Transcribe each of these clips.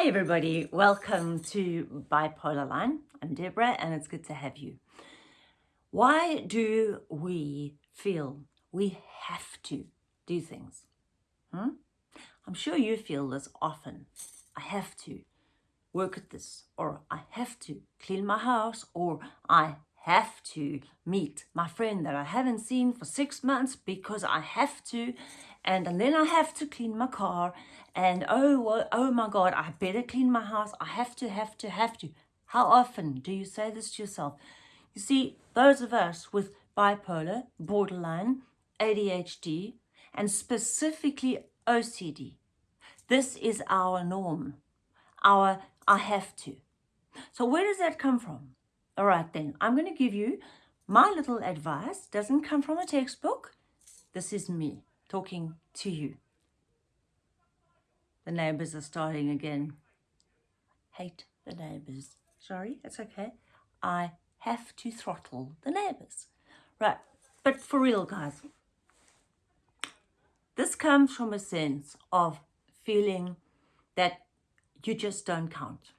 Hi everybody, welcome to Bipolar Line. I'm Deborah and it's good to have you. Why do we feel we have to do things? Hmm? I'm sure you feel this often. I have to work at this or I have to clean my house or I have to meet my friend that I haven't seen for six months because I have to and, then I have to clean my car and oh, oh my God, I better clean my house. I have to, have to, have to. How often do you say this to yourself? You see, those of us with bipolar, borderline, ADHD, and specifically OCD, this is our norm, our I have to. So where does that come from? All right then, I'm going to give you my little advice. Doesn't come from a textbook. This is me talking to you. The neighbours are starting again. Hate the neighbours. Sorry, it's okay. I have to throttle the neighbours. Right, but for real, guys, this comes from a sense of feeling that you just don't count.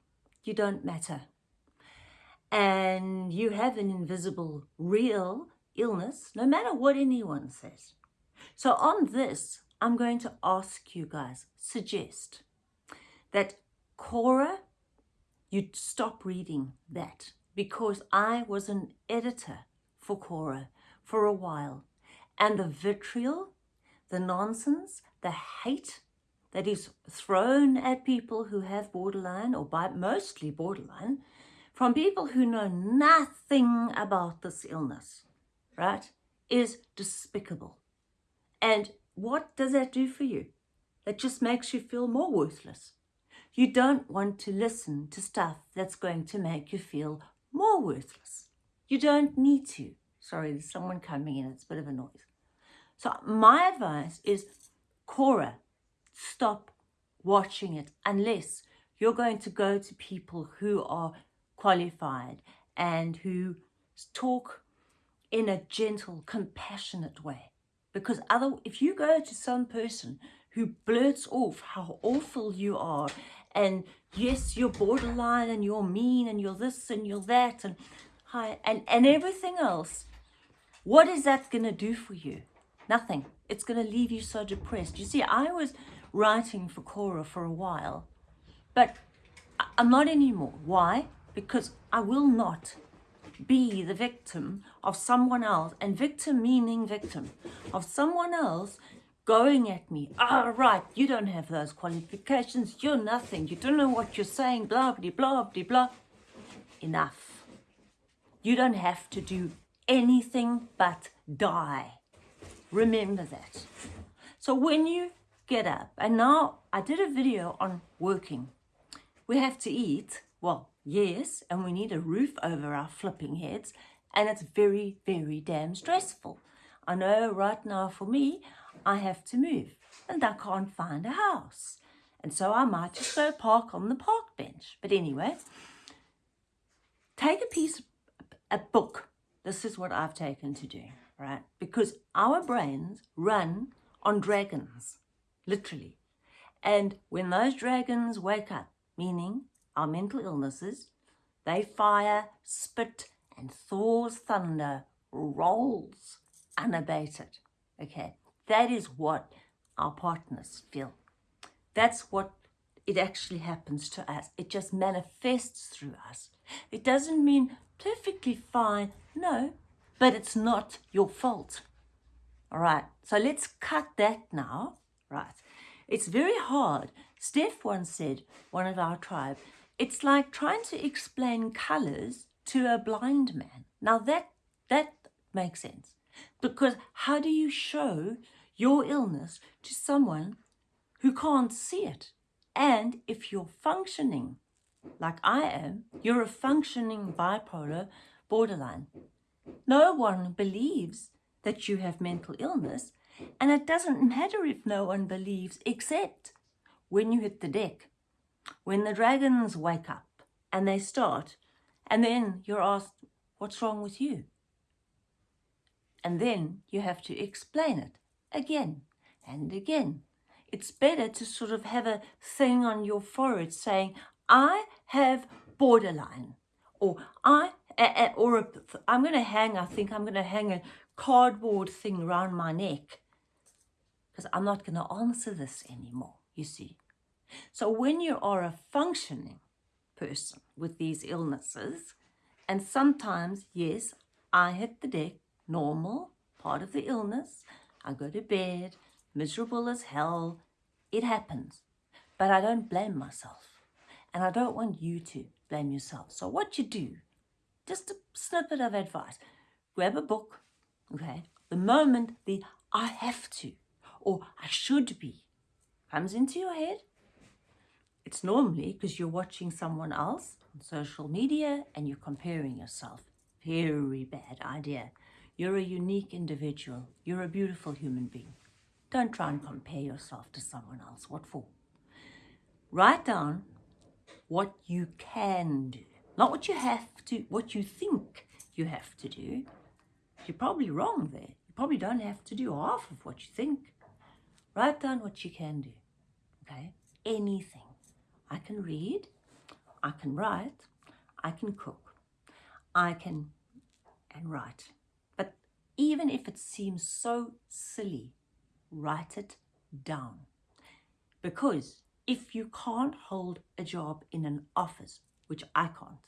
You don't matter. And you have an invisible, real illness, no matter what anyone says. So on this, I'm going to ask you guys, suggest that Quora, you stop reading that because I was an editor for Quora for a while and the vitriol, the nonsense, the hate that is thrown at people who have borderline or by mostly borderline from people who know nothing about this illness, right, is despicable. And what does that do for you? That just makes you feel more worthless. You don't want to listen to stuff that's going to make you feel more worthless. You don't need to. Sorry, there's someone coming in. It's a bit of a noise. So my advice is, Quora, stop watching it unless you're going to go to people who are qualified and who talk in a gentle, compassionate way. Because other, if you go to some person who blurts off how awful you are and yes, you're borderline and you're mean and you're this and you're that and hi and, and everything else, what is that going to do for you? Nothing. It's going to leave you so depressed. You see, I was writing for Quora for a while, but I'm not anymore. Why? Because I will not be the victim of someone else, and victim meaning victim, of someone else going at me. Ah, oh, right, you don't have those qualifications, you're nothing, you don't know what you're saying, blah, blah, blah, blah, blah. Enough. You don't have to do anything but die. Remember that. So when you get up, and now I did a video on working. We have to eat, well, Yes, and we need a roof over our flipping heads, and it's very, very damn stressful. I know right now for me, I have to move, and I can't find a house. And so I might just go park on the park bench. But anyway, take a piece, a book. This is what I've taken to do, right? Because our brains run on dragons, literally. And when those dragons wake up, meaning our mental illnesses, they fire, spit, and Thor's thunder rolls unabated. Okay, that is what our partners feel. That's what it actually happens to us. It just manifests through us. It doesn't mean perfectly fine, no, but it's not your fault. All right, so let's cut that now, right? It's very hard. Steph once said, one of our tribe, it's like trying to explain colours to a blind man. Now that, that makes sense. Because how do you show your illness to someone who can't see it? And if you're functioning like I am, you're a functioning bipolar borderline. No one believes that you have mental illness and it doesn't matter if no one believes except when you hit the deck when the dragons wake up and they start, and then you're asked, what's wrong with you? And then you have to explain it again and again it's better to sort of have a thing on your forehead saying, I have borderline, or I, or a, I'm going to hang, I think I'm going to hang a cardboard thing around my neck because I'm not going to answer this anymore, you see. So when you are a functioning person with these illnesses, and sometimes, yes, I hit the deck, normal, part of the illness, I go to bed, miserable as hell, it happens. But I don't blame myself. And I don't want you to blame yourself. So what you do, just a snippet of advice, grab a book, okay? The moment the I have to or I should be comes into your head, it's normally because you're watching someone else on social media and you're comparing yourself. Very bad idea. You're a unique individual. You're a beautiful human being. Don't try and compare yourself to someone else. What for? Write down what you can do, not what you have to, what you think you have to do. You're probably wrong there. You probably don't have to do half of what you think. Write down what you can do, okay? Anything. I can read, I can write, I can cook, I can and write. But even if it seems so silly, write it down. Because if you can't hold a job in an office, which I can't,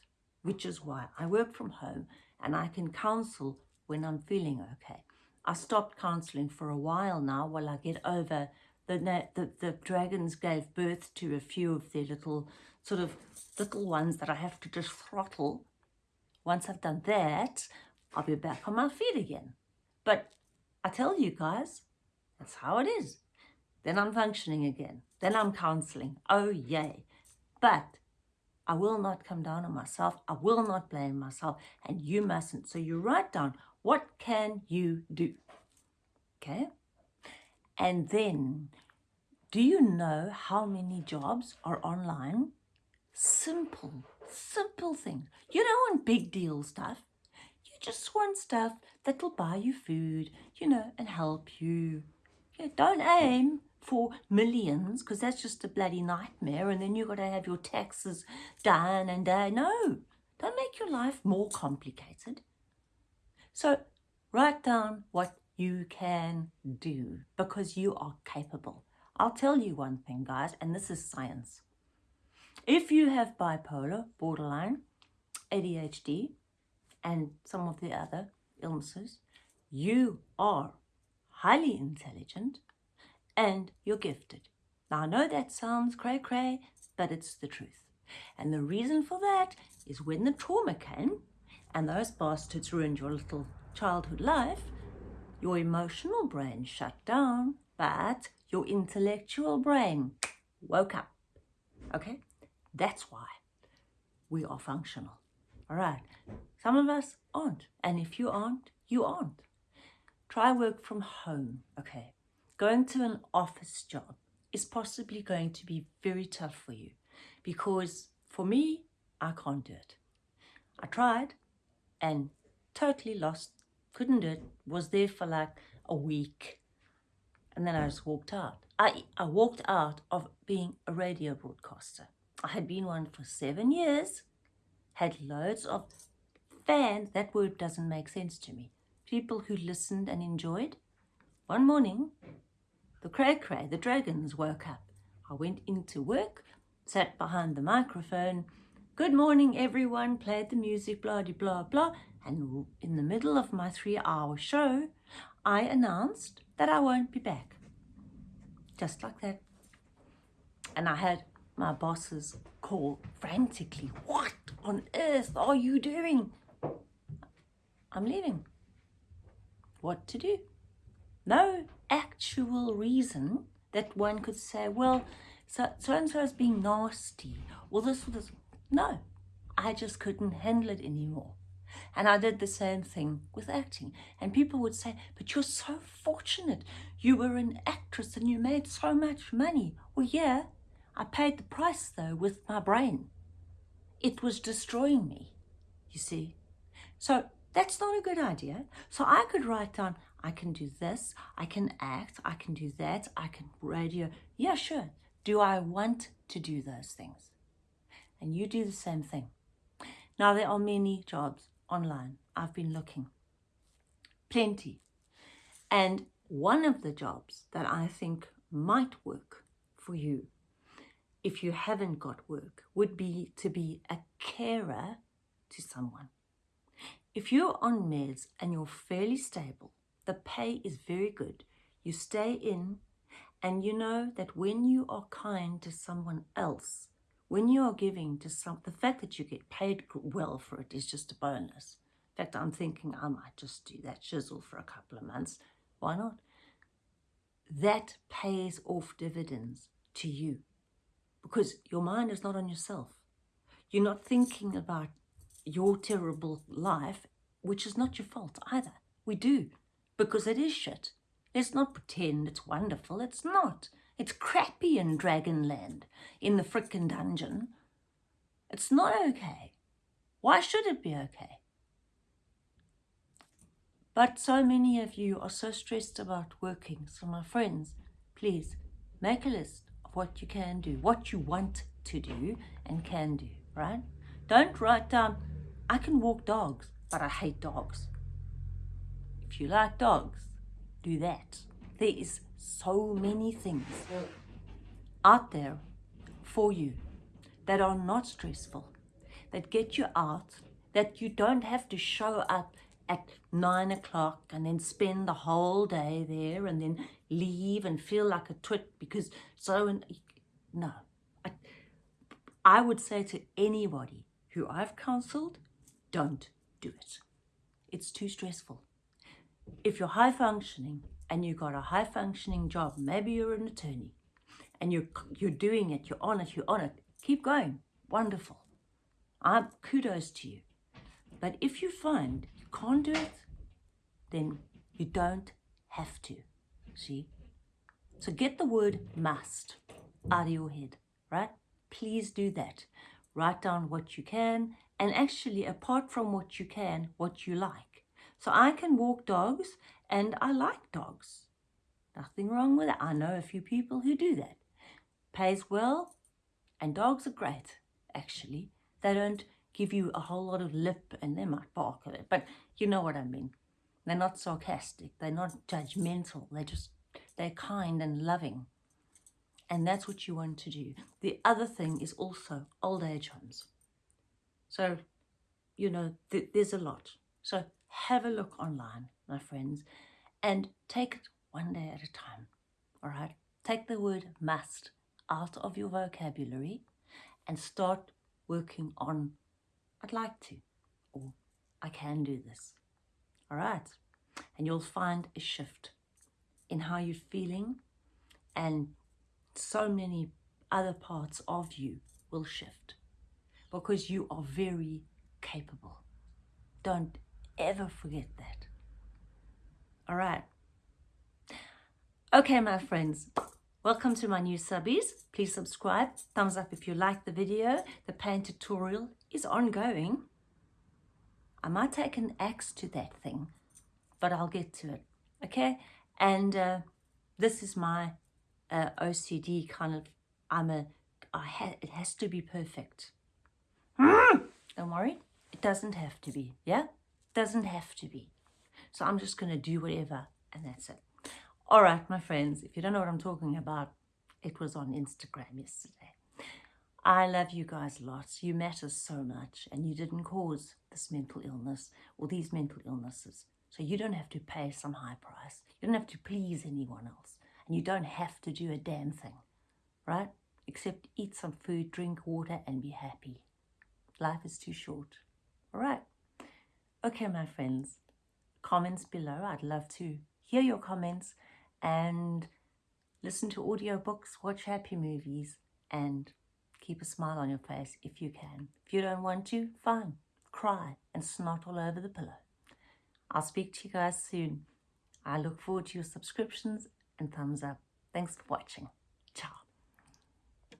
which is why I work from home and I can counsel when I'm feeling okay. I stopped counseling for a while now while I get over the, the, the dragons gave birth to a few of their little sort of little ones that I have to just throttle. Once I've done that, I'll be back on my feet again. But I tell you guys, that's how it is. Then I'm functioning again. Then I'm counseling. Oh, yay. But I will not come down on myself. I will not blame myself. And you mustn't. So you write down, what can you do? Okay? And then, do you know how many jobs are online? Simple, simple things. You don't want big deal stuff. You just want stuff that'll buy you food, you know, and help you. Yeah, don't aim for millions because that's just a bloody nightmare and then you've got to have your taxes done and uh, no don't make your life more complicated so write down what you can do because you are capable. I'll tell you one thing, guys, and this is science. If you have bipolar, borderline, ADHD, and some of the other illnesses, you are highly intelligent and you're gifted. Now, I know that sounds cray-cray, but it's the truth. And the reason for that is when the trauma came and those bastards ruined your little childhood life, your emotional brain shut down, but your intellectual brain woke up. Okay? That's why we are functional. All right. Some of us aren't. And if you aren't, you aren't. Try work from home. Okay. Going to an office job is possibly going to be very tough for you because for me, I can't do it. I tried and totally lost couldn't do it, was there for like a week. And then I just walked out. I, I walked out of being a radio broadcaster. I had been one for seven years, had loads of fans. That word doesn't make sense to me. People who listened and enjoyed. One morning, the cray cray, the dragons woke up. I went into work, sat behind the microphone. Good morning, everyone. Played the music, blah, blah, blah, blah. And in the middle of my three hour show, I announced that I won't be back. Just like that. And I had my bosses call frantically, what on earth are you doing? I'm leaving. What to do? No actual reason that one could say, well, so, so and so is being nasty, or this or this. No, I just couldn't handle it anymore. And I did the same thing with acting. And people would say, but you're so fortunate. You were an actress and you made so much money. Well, yeah, I paid the price though with my brain. It was destroying me, you see. So that's not a good idea. So I could write down, I can do this, I can act, I can do that, I can radio. Yeah, sure. Do I want to do those things? And you do the same thing. Now, there are many jobs online. I've been looking. Plenty. And one of the jobs that I think might work for you if you haven't got work would be to be a carer to someone. If you're on meds and you're fairly stable, the pay is very good. You stay in and you know that when you are kind to someone else, when you are giving to some, the fact that you get paid well for it is just a bonus. In fact, I'm thinking I might just do that chisel for a couple of months. Why not? That pays off dividends to you because your mind is not on yourself. You're not thinking about your terrible life, which is not your fault either. We do, because it is shit. Let's not pretend it's wonderful. It's not. It's crappy in Dragonland, in the frickin' dungeon. It's not okay. Why should it be okay? But so many of you are so stressed about working. So my friends, please make a list of what you can do, what you want to do and can do, right? Don't write down, I can walk dogs, but I hate dogs. If you like dogs, do that. There is so many things out there for you that are not stressful, that get you out, that you don't have to show up at nine o'clock and then spend the whole day there and then leave and feel like a twit because so and no. I, I would say to anybody who I've counseled don't do it. It's too stressful. If you're high functioning and you've got a high functioning job maybe you're an attorney and you're you're doing it you're on it you're on it keep going wonderful I'm kudos to you but if you find you can't do it, then you don't have to. See? So get the word must out of your head, right? Please do that. Write down what you can and actually apart from what you can, what you like. So I can walk dogs and I like dogs. Nothing wrong with it. I know a few people who do that. Pays well and dogs are great, actually. They don't give you a whole lot of lip and they might bark at it, but you know what I mean. They're not sarcastic. They're not judgmental. They're just, they're kind and loving. And that's what you want to do. The other thing is also old age homes. So, you know, th there's a lot. So have a look online, my friends, and take it one day at a time. All right? Take the word must out of your vocabulary and start working on I'd like to, or I can do this. All right. And you'll find a shift in how you're feeling and so many other parts of you will shift because you are very capable. Don't ever forget that. All right. Okay, my friends, welcome to my new subbies. Please subscribe, thumbs up if you like the video. The paint tutorial is ongoing. I might take an axe to that thing, but I'll get to it, okay? And uh, this is my uh, OCD kind of, I'm a, I ha it has to be perfect. Don't worry, it doesn't have to be, yeah? Doesn't have to be. So I'm just going to do whatever, and that's it. All right, my friends, if you don't know what I'm talking about, it was on Instagram yesterday. I love you guys lots. You matter so much and you didn't cause this mental illness or these mental illnesses. So you don't have to pay some high price. You don't have to please anyone else. And you don't have to do a damn thing, right? Except eat some food, drink water and be happy. Life is too short. All right. Okay, my friends. Comments below. I'd love to hear your comments and listen to audiobooks, watch happy movies and Keep a smile on your face if you can. If you don't want to, fine. Cry and snot all over the pillow. I'll speak to you guys soon. I look forward to your subscriptions and thumbs up. Thanks for watching.